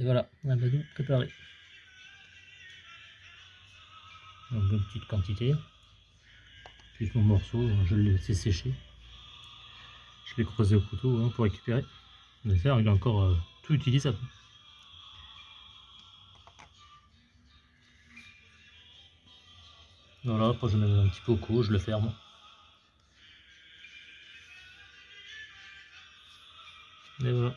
Et voilà, on a tout préparé. Donc une petite quantité. Puis mon morceau, je l'ai laissé sécher. Je l'ai creusé au couteau hein, pour récupérer. Mais ça, il est encore euh, tout utilisable. Voilà, après je mets un petit peu au cou, je le ferme. Et voilà.